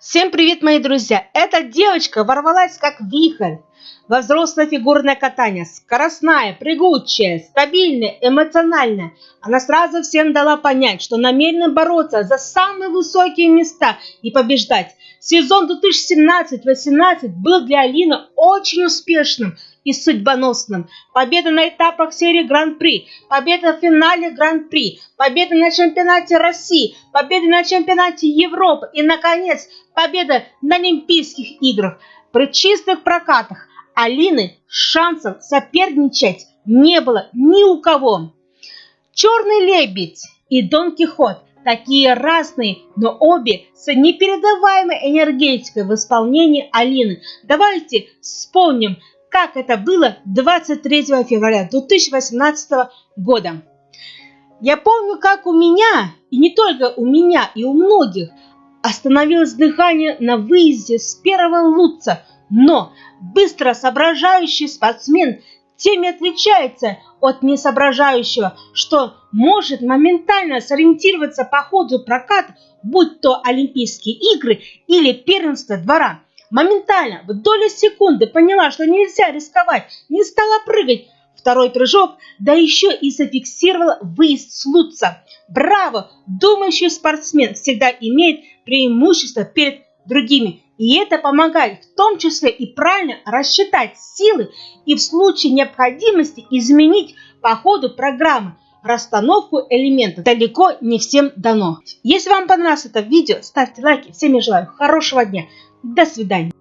Всем привет, мои друзья! Эта девочка ворвалась как вихрь во взрослое фигурное катание. Скоростная, прыгучая, стабильная, эмоциональная. Она сразу всем дала понять, что намерена бороться за самые высокие места и побеждать. Сезон 2017-18 был для Алины очень успешным и судьбоносным. Победа на этапах серии Гран-при, победа в финале Гран-при, победа на чемпионате России, победа на чемпионате Европы и, наконец, победа на Олимпийских играх. При чистых прокатах Алины шансов соперничать не было ни у кого. Черный лебедь и Дон Кихот такие разные, но обе с непередаваемой энергетикой в исполнении Алины. Давайте вспомним, как это было 23 февраля 2018 года. Я помню, как у меня, и не только у меня, и у многих, остановилось дыхание на выезде с первого луца, но быстро соображающий спортсмен тем и отличается от несоображающего, что может моментально сориентироваться по ходу проката, будь то Олимпийские игры или первенство двора. Моментально, в доли секунды поняла, что нельзя рисковать, не стала прыгать. Второй прыжок, да еще и зафиксировала выезд с Луца. Браво! Думающий спортсмен всегда имеет преимущество перед другими. И это помогает в том числе и правильно рассчитать силы и в случае необходимости изменить по ходу программы расстановку элементов. Далеко не всем дано. Если вам понравилось это видео, ставьте лайки. Всем я желаю хорошего дня. До свидания.